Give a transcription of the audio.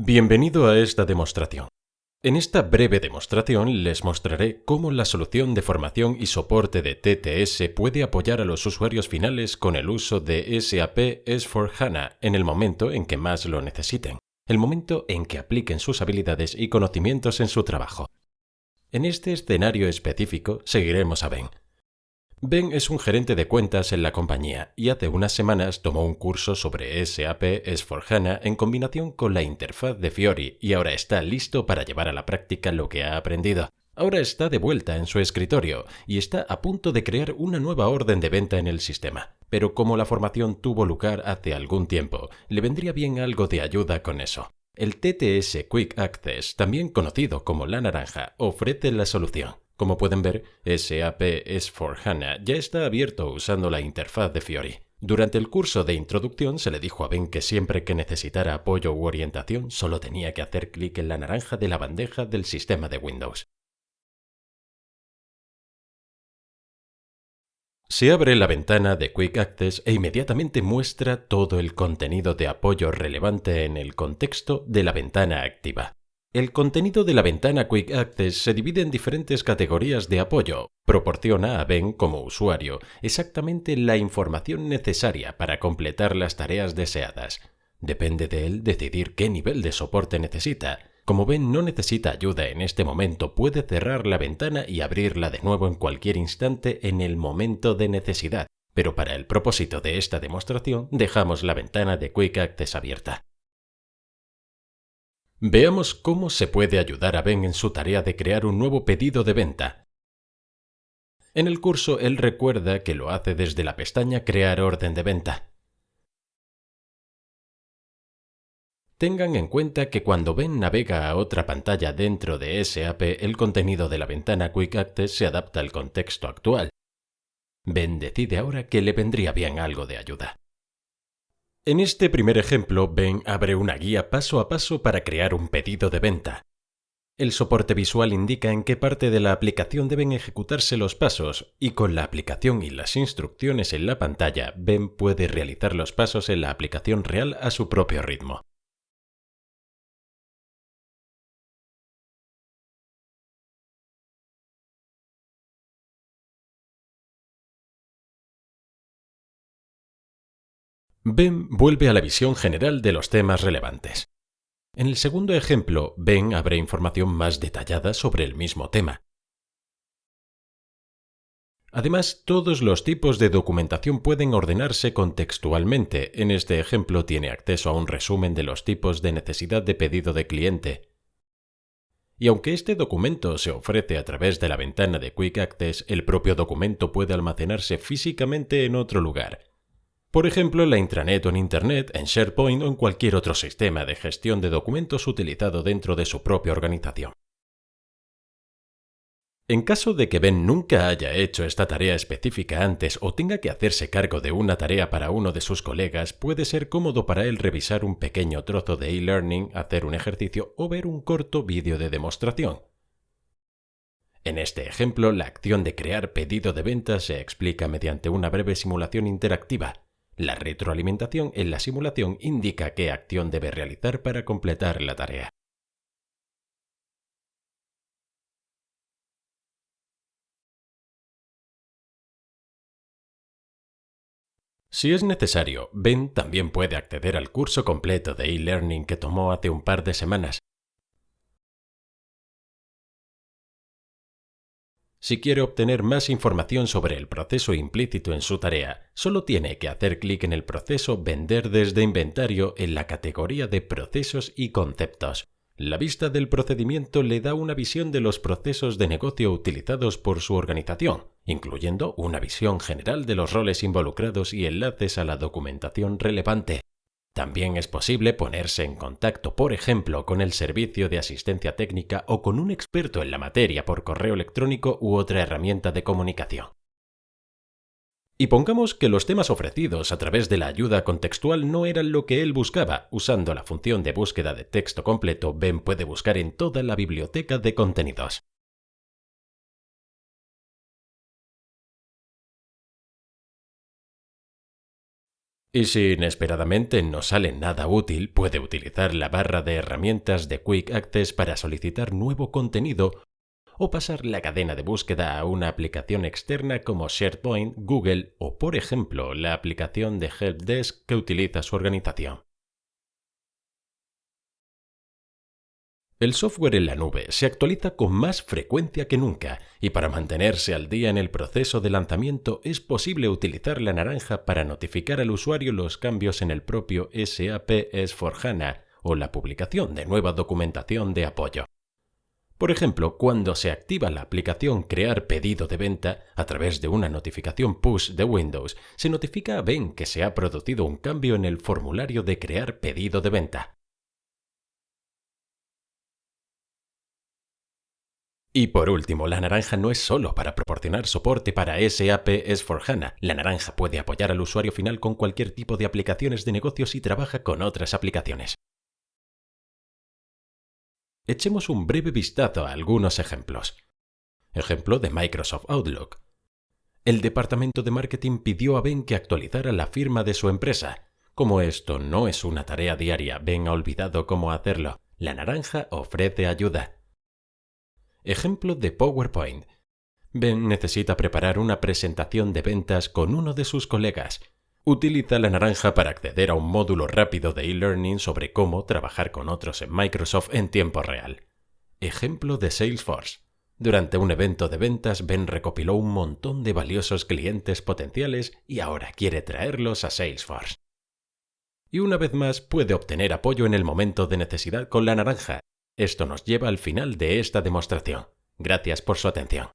Bienvenido a esta demostración. En esta breve demostración les mostraré cómo la solución de formación y soporte de TTS puede apoyar a los usuarios finales con el uso de SAP S4HANA en el momento en que más lo necesiten, el momento en que apliquen sus habilidades y conocimientos en su trabajo. En este escenario específico seguiremos a Ben, Ben es un gerente de cuentas en la compañía y hace unas semanas tomó un curso sobre SAP S4HANA en combinación con la interfaz de Fiori y ahora está listo para llevar a la práctica lo que ha aprendido. Ahora está de vuelta en su escritorio y está a punto de crear una nueva orden de venta en el sistema. Pero como la formación tuvo lugar hace algún tiempo, le vendría bien algo de ayuda con eso. El TTS Quick Access, también conocido como la naranja, ofrece la solución. Como pueden ver, SAP S4HANA ya está abierto usando la interfaz de Fiori. Durante el curso de introducción se le dijo a Ben que siempre que necesitara apoyo u orientación solo tenía que hacer clic en la naranja de la bandeja del sistema de Windows. Se abre la ventana de Quick Access e inmediatamente muestra todo el contenido de apoyo relevante en el contexto de la ventana activa. El contenido de la ventana Quick Access se divide en diferentes categorías de apoyo. Proporciona a Ben como usuario exactamente la información necesaria para completar las tareas deseadas. Depende de él decidir qué nivel de soporte necesita. Como Ben no necesita ayuda en este momento, puede cerrar la ventana y abrirla de nuevo en cualquier instante en el momento de necesidad. Pero para el propósito de esta demostración, dejamos la ventana de Quick Access abierta. Veamos cómo se puede ayudar a Ben en su tarea de crear un nuevo pedido de venta. En el curso él recuerda que lo hace desde la pestaña Crear orden de venta. Tengan en cuenta que cuando Ben navega a otra pantalla dentro de SAP, el contenido de la ventana Quick Access se adapta al contexto actual. Ben decide ahora que le vendría bien algo de ayuda. En este primer ejemplo, Ben abre una guía paso a paso para crear un pedido de venta. El soporte visual indica en qué parte de la aplicación deben ejecutarse los pasos y con la aplicación y las instrucciones en la pantalla, Ben puede realizar los pasos en la aplicación real a su propio ritmo. Ben vuelve a la visión general de los temas relevantes. En el segundo ejemplo, Ben abre información más detallada sobre el mismo tema. Además, todos los tipos de documentación pueden ordenarse contextualmente. En este ejemplo tiene acceso a un resumen de los tipos de necesidad de pedido de cliente. Y aunque este documento se ofrece a través de la ventana de Quick Access, el propio documento puede almacenarse físicamente en otro lugar. Por ejemplo, en la intranet o en Internet, en SharePoint o en cualquier otro sistema de gestión de documentos utilizado dentro de su propia organización. En caso de que Ben nunca haya hecho esta tarea específica antes o tenga que hacerse cargo de una tarea para uno de sus colegas, puede ser cómodo para él revisar un pequeño trozo de e-learning, hacer un ejercicio o ver un corto vídeo de demostración. En este ejemplo, la acción de crear pedido de venta se explica mediante una breve simulación interactiva, la retroalimentación en la simulación indica qué acción debe realizar para completar la tarea. Si es necesario, Ben también puede acceder al curso completo de e-learning que tomó hace un par de semanas, Si quiere obtener más información sobre el proceso implícito en su tarea, solo tiene que hacer clic en el proceso Vender desde inventario en la categoría de Procesos y Conceptos. La vista del procedimiento le da una visión de los procesos de negocio utilizados por su organización, incluyendo una visión general de los roles involucrados y enlaces a la documentación relevante. También es posible ponerse en contacto, por ejemplo, con el servicio de asistencia técnica o con un experto en la materia por correo electrónico u otra herramienta de comunicación. Y pongamos que los temas ofrecidos a través de la ayuda contextual no eran lo que él buscaba. Usando la función de búsqueda de texto completo, Ben puede buscar en toda la biblioteca de contenidos. Y si inesperadamente no sale nada útil, puede utilizar la barra de herramientas de Quick Access para solicitar nuevo contenido o pasar la cadena de búsqueda a una aplicación externa como SharePoint, Google o, por ejemplo, la aplicación de Helpdesk que utiliza su organización. El software en la nube se actualiza con más frecuencia que nunca y para mantenerse al día en el proceso de lanzamiento es posible utilizar la naranja para notificar al usuario los cambios en el propio SAP S4HANA o la publicación de nueva documentación de apoyo. Por ejemplo, cuando se activa la aplicación Crear pedido de venta a través de una notificación push de Windows, se notifica a Ben que se ha producido un cambio en el formulario de Crear pedido de venta. Y por último, la naranja no es solo para proporcionar soporte para SAP S4HANA. La naranja puede apoyar al usuario final con cualquier tipo de aplicaciones de negocios y trabaja con otras aplicaciones. Echemos un breve vistazo a algunos ejemplos. Ejemplo de Microsoft Outlook. El departamento de marketing pidió a Ben que actualizara la firma de su empresa. Como esto no es una tarea diaria, Ben ha olvidado cómo hacerlo. La naranja ofrece ayuda. Ejemplo de PowerPoint. Ben necesita preparar una presentación de ventas con uno de sus colegas. Utiliza la naranja para acceder a un módulo rápido de e-learning sobre cómo trabajar con otros en Microsoft en tiempo real. Ejemplo de Salesforce. Durante un evento de ventas, Ben recopiló un montón de valiosos clientes potenciales y ahora quiere traerlos a Salesforce. Y una vez más puede obtener apoyo en el momento de necesidad con la naranja, esto nos lleva al final de esta demostración. Gracias por su atención.